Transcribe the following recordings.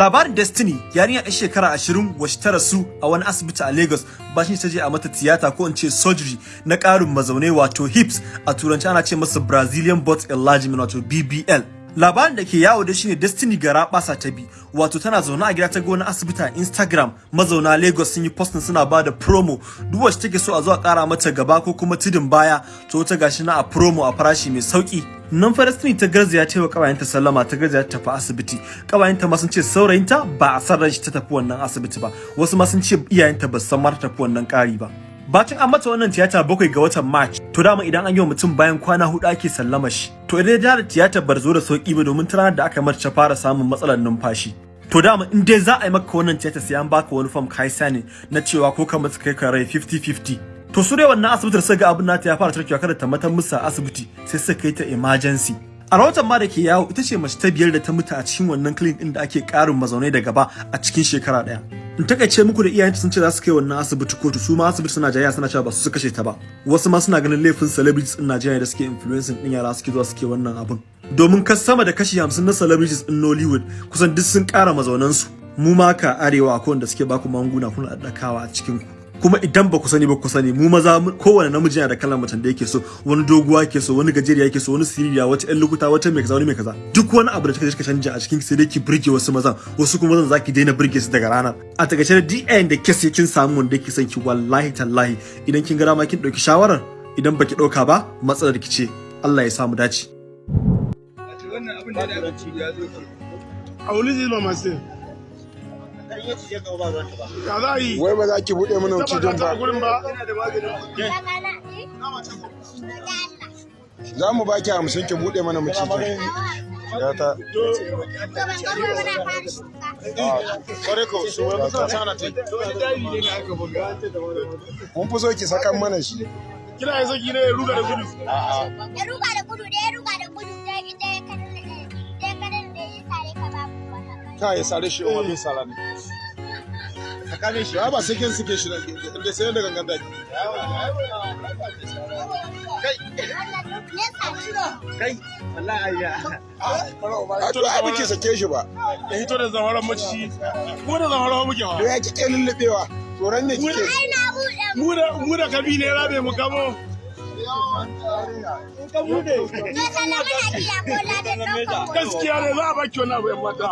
Labarin Destiny yarinya ɗan shekara ashirin wacce ta rasu a wani asibiti a Lagos bashin ta je a mata tiyata ko in ce surgery na ƙarin mazaunai wato hips a turanci ana ce masa Brazilian butt enlargement wato BBL. Labarin da ke yawo da shine Destiny gara basa ta bi wato tana zaune a gida ta wani asibiti a Instagram mazauna Lagos sun yi posting suna ba da promo duk wacce take so a zo a ƙara mata gaba ko kuma tudun baya to ta gashi na a promo a farashi mai sauƙi nan fa Destiny ta garzaya ta yi wa kawayenta sallama ta garzaya ta tafi asibiti kawayenta ma sun ce saurayinta ba a san ranshi ta tafi wannan asibiti ba wasu ma sun ce iyayenta ba san ma ta tafi wannan ƙari ba Bacin an mata wannan tiyata bakwai ga watan March, to dama idan an yi wa mutum bayan kwana huɗu ake sallama shi. To idan ya da tiyatar bar zo da sauƙi ba domin tana da aka marce fara samun matsalar numfashi. To dama in dai za a yi maka wannan tiyata sai an baka wani form kai sani na cewa ko ka mutu kai ka rai 50-50. To su dai wannan asibitin suka ga abin nata ya fara tarkewa kada ta matan musu a asibiti sai suka kai ta emergency. A rahoton ma da ke yawo ita ce mace ta biyar da ta mutu a cikin wannan clinic din da ake karin mazaunai da gaba a cikin shekara ɗaya. In taƙaice muku da iyayenta sun ce za su kai wannan asibiti kotu su ma asibiti suna jayya suna cewa ba su kashe ta ba. Wasu ma suna ganin laifin celebrities din Najeriya da suke influencing din yara suke zuwa suke wannan abin. Domin kas sama da kashi 50 na celebrities din Nollywood kusan duk sun kara mazaunansu. Mu ma ka arewa akwai wanda suke baku magunguna kuna daddakawa a cikin ku. Kuma idan ba ku sani ba ku sani. Mu maza kowane namiji yana da kalan macen da yake so. Wani doguwa yake so wani gajeriya yake so wani siririya wata ƴan lukuta wata mai kaza wani mai kaza. Duk wani abu da kika kika canja a cikin sai dai ki burge wasu mazan. Wasu kuma zan zaki daina burge su daga ranar a taƙaice da DN da kes kin samu wanda yake son ki wallahi tallahi idan kin ga dama kin ɗauki shawarar idan baki ɗauka ba matsalar ki ce. Allah ya samu dace. Wannan abin da ya zo ke a zai mama wai ba za ki buɗe mana ka ba. ba. Za mu baki hamsin ki buɗe mana mu cikin ya ta mun fi so ki sakan mana shi. Kina yin saki ne ya ruga da gudu. Ya ruga da gudu da ya ruga ka ya sare shi wani sara ne. Tsakanin shi. Ba sai kin suke shi da sai da gangan daki. Kai. A to ai biki sake shi ba. Ya hito da zamaran macici ko da zamaran muke wa. Ya kike lullubewa? Tsoron ne kike? Mu da mu da kabi ne rabe mu kamo. Gaskiya ne za a baki wani abu yan mata.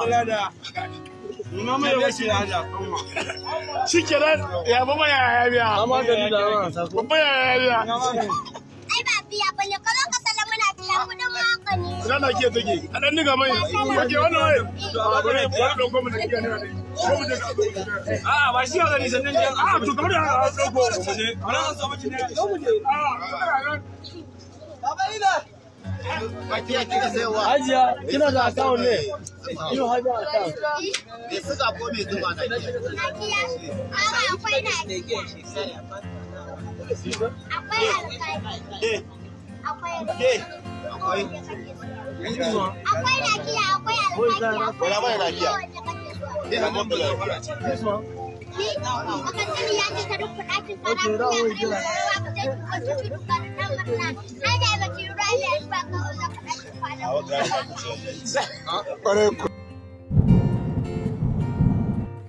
Shi kenan ya baba ya ya biya babba ya ya biya? Ina na ke take a dan diga mai. Wake wannan wai? Da kiyaye ne ba shi ga ni sannan a to kamar da ɗauko mu je. Ana an samu kin ne. Ko mu je. Hajiya, kina da account ne? Ino hajiya account. na biya amma akwai na akwai alƙali. Akwai akwai. Na kiya akwai alƙali akwai na kiya ni akan sani ya ce ta duk kuɗaɗin kana kuma ya ka wasu da da ba ki ruwa ba kware ku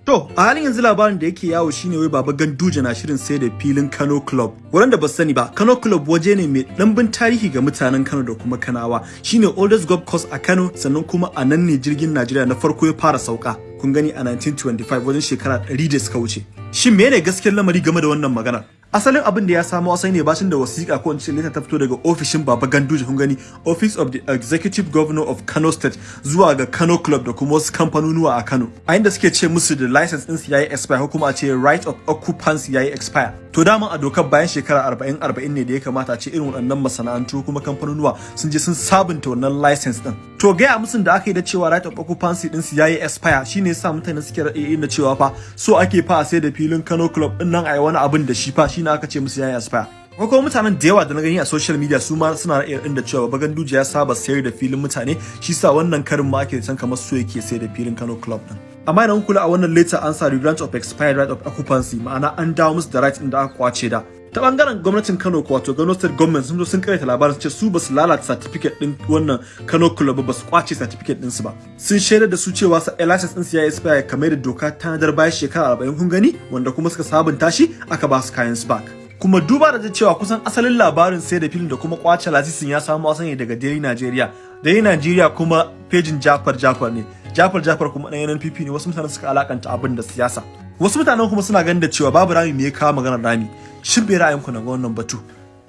To, a halin yanzu labarin da yake yawo shine wai Baba Ganduje na shirin sai da filin Kano Club. Waɗanda ba su sani ba, Kano Club waje ne mai ɗanbin tarihi ga mutanen Kano da kuma Kanawa. Shine oldest golf course a Kano, sannan kuma a nan ne jirgin Najeriya na farko ya fara sauka. Kun gani a 1925 wajen shekara 100 da suka wuce. Shin menene gaskiyar lamari game da wannan maganar? Asalin abin da ya samo asali ne bacin da wasiƙa ko in ce leta ta fito daga ofishin Baba Ganduje kun gani Office of the Executive Governor of Kano State zuwa ga Kano Club da kuma wasu kamfanonuwa a Kano. A inda suke ce musu da license din su yayi expire kuma a ce right of occupancy yayi expire. To dama a dokar bayan shekara 40 40 ne da ya kamata a ce irin waɗannan masana'antu kuma kamfanonuwa sun je sun sabunta wannan license din. To gaya musun da aka yi da cewa right of occupancy din su yayi expire shine yasa mutane suke raɗe da cewa fa so ake fa sai da filin Kano Club ɗin nan a yi wani abin da shi fa shine aka ce musu yayi expire. Kuma mutanen da yawa da na gani a social media su ma suna raɗe din da cewa Bagan Duje ya saba sayar da filin mutane shi sa wannan karin ma ake san kamar so yake sayar da filin Kano Club din. amma idan kula a wannan later an sa grant of expired right of occupancy ma'ana an dawo musu da right din da aka ƙwace da ta ɓangaren gwamnatin Kano ko wato Kano State Government sun zo sun karyata labarin su ce su ba su lalata certificate din wannan Kano Club ba ba su ƙwace certificate din su ba. Sun shaida da su cewa sa license din su ya expire kamar da doka ta nadar bayan shekara 40 kun gani? Wanda kuma suka sabunta shi aka ba su kayan su back. Kuma duba da cewa kusan asalin labarin sai da filin da kuma ƙwace lasisin ya samu asali daga Daily Nigeria. Daily Nigeria kuma pejin Jafar Jafar ne. Jafar Jafar kuma ɗan NNPP ne. Wasu mutane suka alakanta abin da siyasa. Wasu mutanen kuma suna ganin da cewa babu rami me ya kawo maganar rami. Shin bai ra'ayinku na ga wannan batu.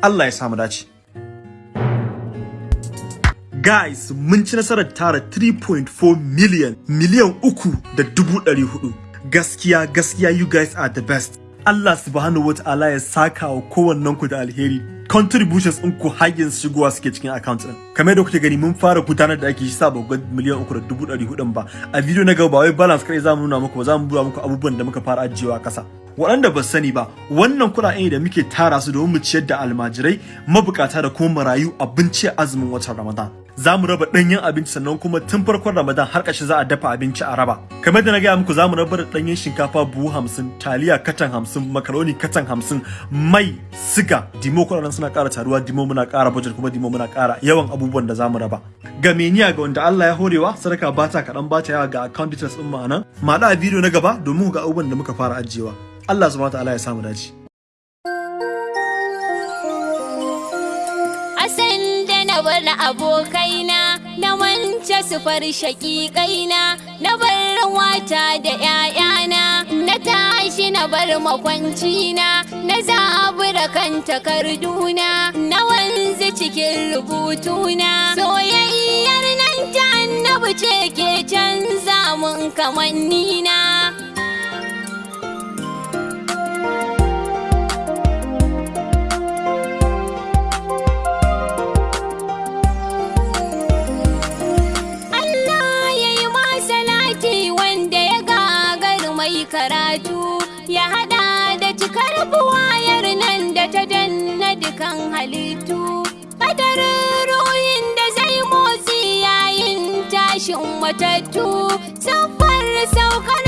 Allah ya samu dace. Guys mun ci nasarar tara 3.4 million miliyan uku da dubu ɗari huɗu. Gaskiya gaskiya you guys are the best. Allah subhanahu wa ta'ala ya saka wa kowannen ku da alheri. Contributions ɗin ku yanzu shigowa suke cikin account ɗin. Kamar yadda kuke gani mun fara gudanar da ake shi sa ba miliyan uku da dubu ɗari hudun ba. A video na gaba ba wai balance kai za mu nuna muku ba za mu muku abubuwan da muka fara ajiyewa ƙasa. Waɗanda ba sani ba wannan kuɗaɗe da muke tara su domin mu ciyar da almajirai mabukata da kuma marayu abinci a azumin watan ramadan. Za mu raba ɗanyen abinci sannan kuma tun farkon ramadan har ƙarshe za a dafa abinci a raba. Kamar da na gaya muku za mu raba da ɗanyen shinkafa buhu hamsin taliya katan hamsin makaroni katan hamsin mai siga dimo. Kuɗaɗen suna ƙara taruwa dimo muna ƙara budget kuma dimo muna ƙara yawan abubuwan da za mu raba. Ga meniya ga wanda Allah ya horewa sadaka ba ta kaɗan ba ta yawa ga account details ɗin ma'ana ma a bidiyo na gaba domin ga abubuwan da muka fara ajiyewa. Allah subhanahu wa ta'ala ya samu dace Asan da na bar abokaina na wance su far shaƙiƙaina na bar wata da ‘ya'yana na tashi na bar makwancina na zabura kan takarduna na wanzu cikin rubutuna soyayyar nan ta annabi ce ke canza mun kamannina. Karatu ya hada da cikar buwayar nan da ta danna dukan halittu. Kadarin ruhin da zai motsi yayin tashin matattu siffar saukar